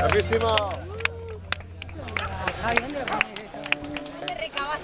Bravíssimo! 把人给埋了